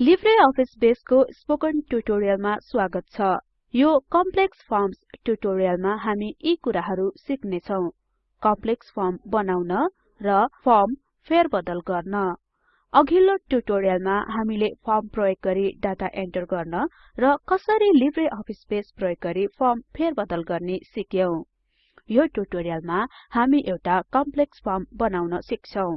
Libre Office बेसको spoken ट्युटोरियलमा स्वागत छ। यो कम्प्लेक्स फर्म्स ट्युटोरियलमा हामी यी कुराहरु सिक्ने छौं कम्प्लेक्स फर्म बनाउन र फर्म फेरबदल गर्न। अघिल्लो ट्युटोरियलमा हामीले फर्म प्रयोग गरी डाटा एन्टर गर्न र कसरी लिब्रे अफिस बेस प्रयोग गरी फर्म फेरबदल गर्ने यो हामी एउटा कम्प्लेक्स फर्म बनाउन सिक्छौं।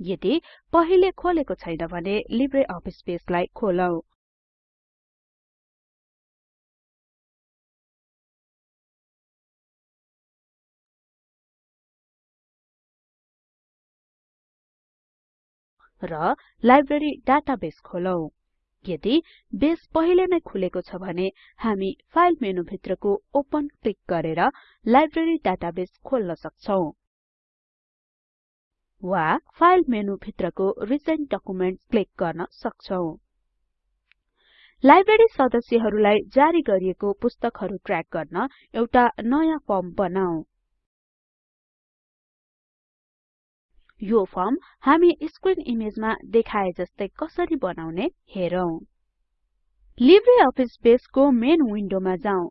यदि पहिले खोलेको छैन भने लिब्रे अफिस बेसलाई खोलौं। र लाइब्रेरी डाटाबेस खोलौं। यदि बेस पहिले नै खुलेको छ भने हामी फाइल मेनु भित्रको ओपन क्लिक गरेर लाइब्रेरी डाटाबेस खोल्न सक्छौं। वा फाइल मेनु भित्रको रिसेन्ट डकुमेन्ट्स क्लिक गर्न सक्छौं। लाइब्रेरी सदस्यहरुलाई जारी गरिएको पुस्तकहरु ट्र्याक गर्न एउटा नयाँ फर्म बनाऊ यो फर्म हामी स्क्रिन इमेजमा देखाए जस्तै कसरी बनाउने हेरौं। लिब्रे अफिस बेसको मेन विन्डोमा जाउँ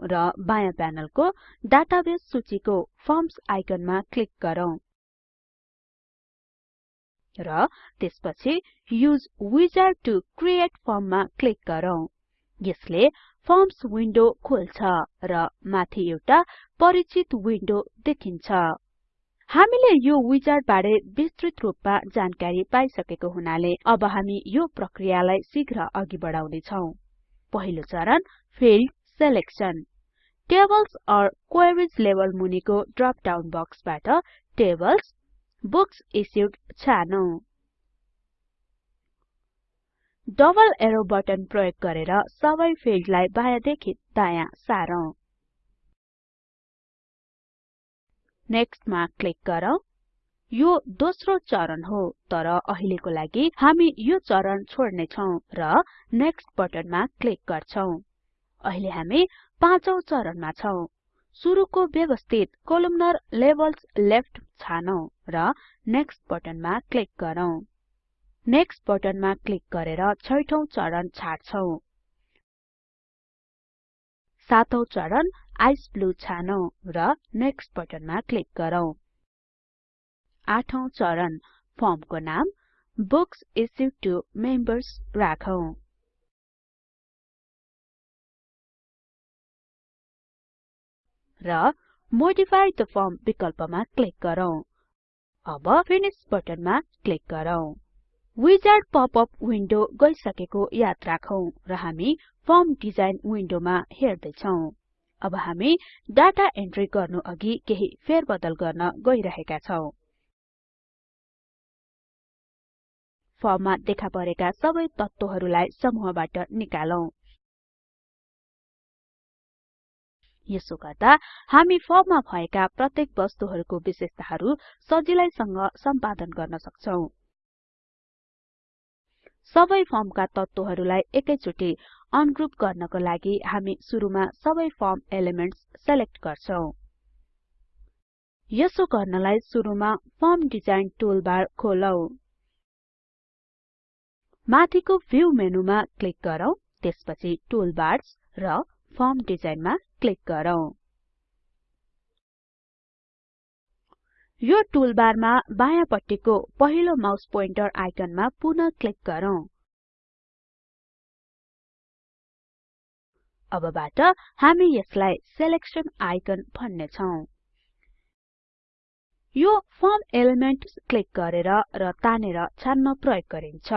र बायाँ प्यानलको डाटाबेस सूचीको फर्म्स आइकनमा क्लिक गरौँ। र त्यसपछि use wizard to create form मा क्लिक गरौँ। यसले फर्म्स विन्डो खोल्छ र माथि एउटा परिचित विन्डो देखिन्छ। हामीले यो विजार्ड बारे विस्तृत रूपमा जानकारी पाइसकेको हुनाले अब हामी यो प्रक्रियालाई शीघ्र अघि बढाउने छौं पहिलो चरण field selection tables or queries level मुनिको ड्रप डाउन बक्सबाट टेबल्स बुक्स इश्युड छानौं। डबल एरो बटन प्रयोग गरेर सबै फिल्डलाई बायाँदेखि दायाँ सारौं। नेक्स्ट मा क्लिक गरौँ। यो दोस्रो चरण हो तर अहिलेको लागि हामी यो चरण छोड्ने छौं र नेक्स्ट बटनमा क्लिक गर्छौं। अहिले हामी पाँचौं चरणमा छौं। सुरुको व्यवस्थित कोलुम्नर लेभल्स लेफ्ट छानौं र नेक्स्ट बटनमा क्लिक गरौँ। नेक्स्ट बटनमा क्लिक गरेर छैठौं चरण छाड्छौं। सातौं चरण आइस ब्लू छानौं र नेक्स्ट बटनमा क्लिक गरौँ। आठौं चरण फर्मको नाम बुक्स इश्युड टु मेम्बर्स राखौं। र मोडिफाई द फर्म विकल्पमा क्लिक गरौँ। अब फिनिश बटनमा क्लिक गरौँ। विजार्ड पपअप विन्डो गइसकेको याद राखौं र हामी फर्म डिजाइन विन्डोमा हेर्दै छौं अब हामी डाटा एन्ट्री गर्नु अघि केही फेरबदल गर्न गइरहेका छौं। फर्ममा देखा परेका सबै तत्त्वहरुलाई समूहबाट निकालौं। यसो गर्दा हामी फर्ममा भएका प्रत्येक वस्तुहरुको विशेषताहरु सजिलैसँग सम्पादन गर्न सक्छौं। सबै फर्मका तत्त्वहरुलाई एकैचोटि अनग्रुप गर्नको लागि हामी सुरुमा सबै फर्म एलिमेन्ट्स सेलेक्ट गर्छौं। यसो गर्नलाई सुरुमा फर्म डिजाइन टुलबार खोलौं। माथिको भ्यू मेनुमा क्लिक गरौँ त्यसपछि टुलबार्स र फर्म डिजाइनमा क्लिक गरौँ। यो टुलबारमा बायाँपट्टिको पहिलो माउस पोइन्टर आइकनमा पुनः क्लिक गरौँ। अबबाट हामी यसलाई सिलेक्सन आइकन भन्ने छौं यो फर्म एलिमेन्ट्स क्लिक गरेर र तानेर छान्न प्रयोग गरिन्छ।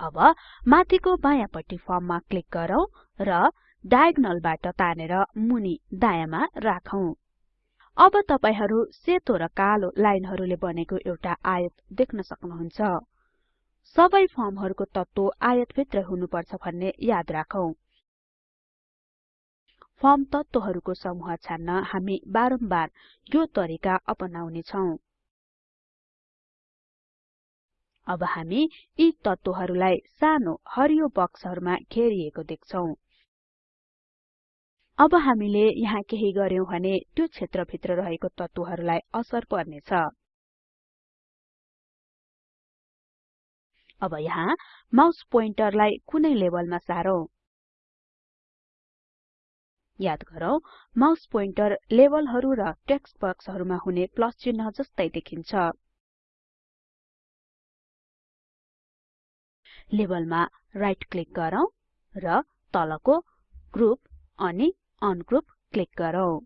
अब माथिको बायाँपट्टि फर्ममा क्लिक गरौँ र डायगोनलबाट तानेर मुनि दायाँमा राखौं। अब तपाईहरु सेतो र कालो लाइनहरुले बनेको एउटा आयत देख्न सक्नुहुन्छ। सबै फर्महरुको तत्त्व आयत भित्र हुनुपर्छ भन्ने याद राखौं। फर्म तत्त्वहरुको समूह छान्न हामी बारम्बार यो तरिका अपनाउने छौं। अब हामी यी तत्त्वहरुलाई सानो हरियो बक्सहरुमा घेरिएको देख्छौं। अब हामीले यहाँ केही गर्यौं भने त्यो क्षेत्र भित्र रहेको तत्त्वहरुलाई असर पर्नेछ। अब यहाँ माउस पोइन्टरलाई कुनै लेभलमा सारौं। याद गरौँ माउस पोइन्टर लेभलहरु र टेक्स्ट बक्सहरुमा हुने प्लस चिन्ह जस्तै देखिन्छ। लेभलमा राइट क्लिक गरौँ र तलको ग्रुप अनि अनग्रुप क्लिक गरौँ।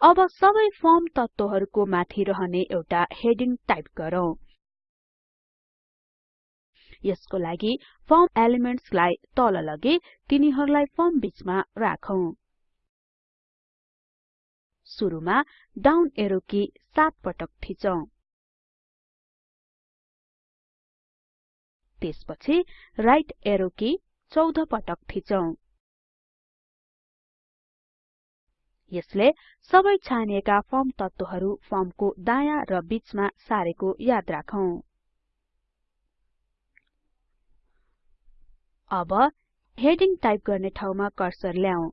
अब सबै फर्म तत्वहरुको माथि रहने एउटा हेडिङ टाइप गरौँ। यसको लागि फर्म एलिमेन्ट्सलाई तल लगे तिनीहरुलाई फर्म बीचमा राखौं। सुरुमा डाउन एरो की 7 पटक थिचौं। त्यसपछि राइट एरो की 14 पटक थिचौं। यसले सबै छानिएका फर्म तत्वहरु फर्मको दायाँ र बीचमा सारेको याद राखौं। अब हेडिङ टाइप गर्ने ठाउँमा कर्सर ल्याऊ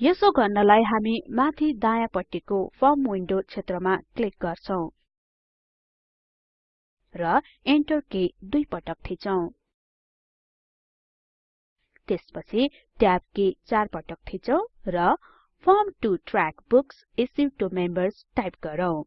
यसो गर्नलाई हामी माथि दायाँपट्टिको फर्म विन्डो क्षेत्रमा क्लिक गर्छौं। र एन्टर की दुई पटक थिचौं। त्यसपछि ट्याब की चार पटक थिचौं र form to track books issued to members type गरौँ।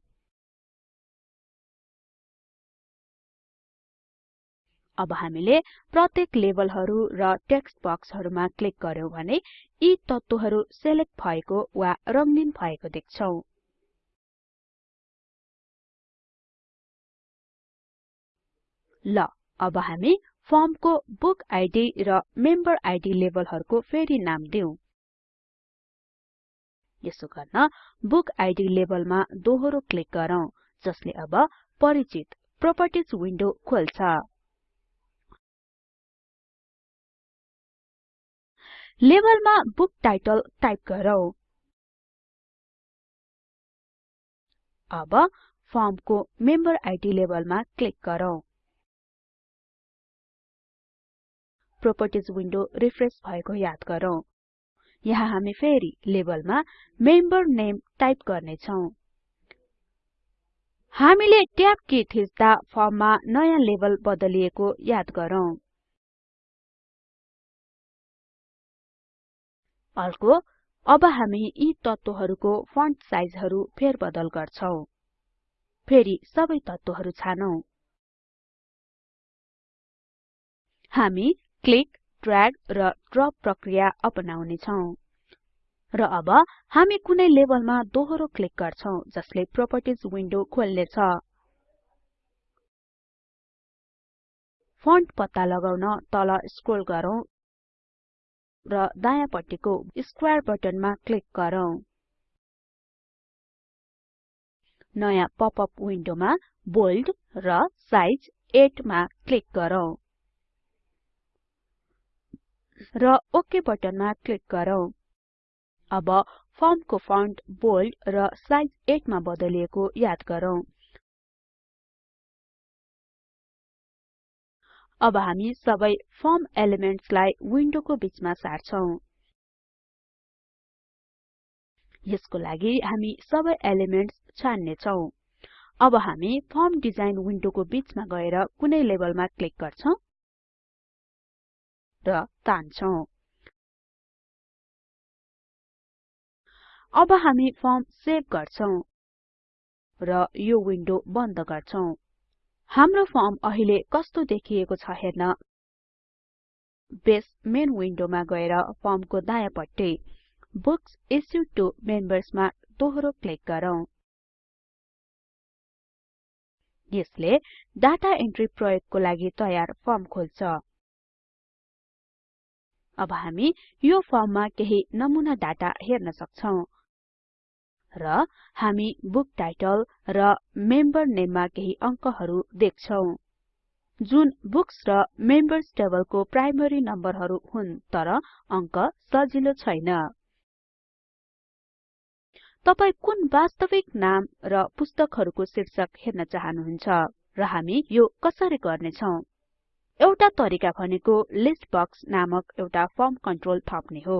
अब हामीले प्रत्येक लेभलहरु र टेक्स्ट बक्सहरुमा क्लिक गर्यौं भने यी तत्वहरु सेलेक्ट भएको वा रंगीन भएको देख्छौं। ल अब हामी फर्मको बुक आइडी र मेम्बर आइडी लेभलहरुको फेरि नाम दिउँ। यसो गर्न बुक आइडी लेभलमा दोहोरो क्लिक गरौँ जसले अब परिचित प्रोपर्टिज विन्डो खोल्छ। लेभलमा बुक टाइटल टाइप गरौँ। अब फर्मको मेम्बर आइडी लेभलमा क्लिक गरौँ। प्रोपर्टिज विन्डो रिफ्रेश भएको याद गरौँ। यहाँ हामी फेरि लेबलमा मेम्बर नेम टाइप गर्ने छौं हामीले ट्याब की थिच्दा फर्ममा नयाँ लेबल बदलिएको याद गरौँ। अर्को अब हामी यी तत्वहरुको फन्ट साइजहरु फेरबदल गर्छौं। फेरि सबै तत्वहरु छानौं। हामी क्लिक ड्र्याग र ड्रप प्रक्रिया अपनाउने छौं र अब हामी कुनै लेभलमा दोहोरो क्लिक गर्छौं जसले प्रोपर्टिज विन्डो खोल्नेछ। फन्ट पत्ता लगाउन तल स्क्रोल गरौँ र दायाँपट्टिको स्क्वायर बटनमा क्लिक गरौँ। नयाँ पपअप विन्डोमा बोल्ड र साइज 8 मा क्लिक गरौँ। र ओके बटनमा क्लिक गरौँ। अब फर्मको फन्ट बोल्ड र साइज 8 मा बदलिएको याद गरौँ। अब हामी सबै फर्म एलिमेन्ट्सलाई विन्डोको बीचमा सार्छौं। यसको लागि हामी सबै एलिमेन्ट्स छान्ने छौं अब हामी फर्म डिजाइन विन्डोको बीचमा गएर कुनै लेभलमा क्लिक गर्छौं। र तान्छौं अब हामी फर्म सेभ गर्छौं र यो विन्डो बन्द गर्छौं हाम्रो फर्म अहिले कस्तो देखिएको छ हेर्न। बेस मेन विन्डोमा गएर फर्मको दायाँपट्टि बुक्स इश्युड टु मेम्बर्स मा दोहोरो क्लिक गरौँ। यसले डाटा एन्ट्री प्रयोगको लागि तयार फर्म खोल्छ। अब हामी यो फर्ममा केही नमुना डाटा हेर्न सक्छौं। र हामी बुक टाइटल र मेम्बर नेममा केही अंकहरु देख्छौं। जुन बुक्स र मेम्बर्स टेबलको प्राइमरी नम्बरहरु हुन् तर अंक सजिलो छैन। तपाई कुन वास्तविक नाम र पुस्तकहरुको शीर्षक हेर्न चाहनुहुन्छ र हामी यो कसरी गर्ने छौं एउटा तरिका भनेको लिस्ट बक्स नामक एउटा फर्म कन्ट्रोल थप्ने हो।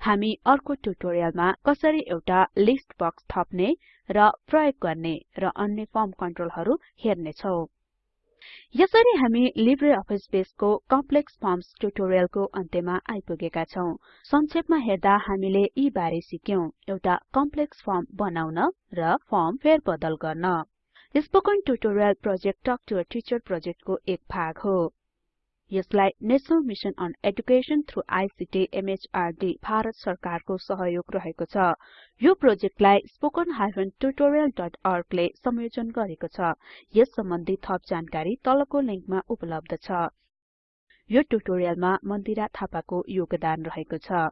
हामी अर्को ट्युटोरियलमा कसरी एउटा लिस्ट बक्स थप्ने र प्रयोग गर्ने र अन्य फर्म कन्ट्रोलहरु हेर्ने छौं यसरी हामी लिब्रे अफिस बेसको कम्प्लेक्स फर्म्स ट्युटोरियलको अन्त्यमा आइपुगेका छौं। संक्षेपमा हेर्दा हामीले यी बारे सिक्यौं। एउटा कम्प्लेक्स फर्म बनाउन र फर्म फेरबदल गर्न। Spoken tutorial project talk to a teacher प्रोजेक्टको एक भाग हो। यसलाई national mission on education through ICT MHRD Bharat सरकारको सहयोग रहेको छ। यो प्रोजेक्टलाई spoken tutorialorg ले संयोजन गरेको छ। यस सम्बन्धि थप जानकारी तलको लिंकमा उपलब्ध छ। यो ट्युटोरियलमा मन्दिरा थापाको योगदान रहेको छ।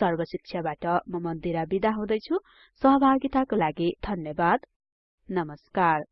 सर्वशिक्षाबाट म मन्दिरा बिदा हुदैछु। सहभागिताको लागि धन्यवाद। नमस्कार।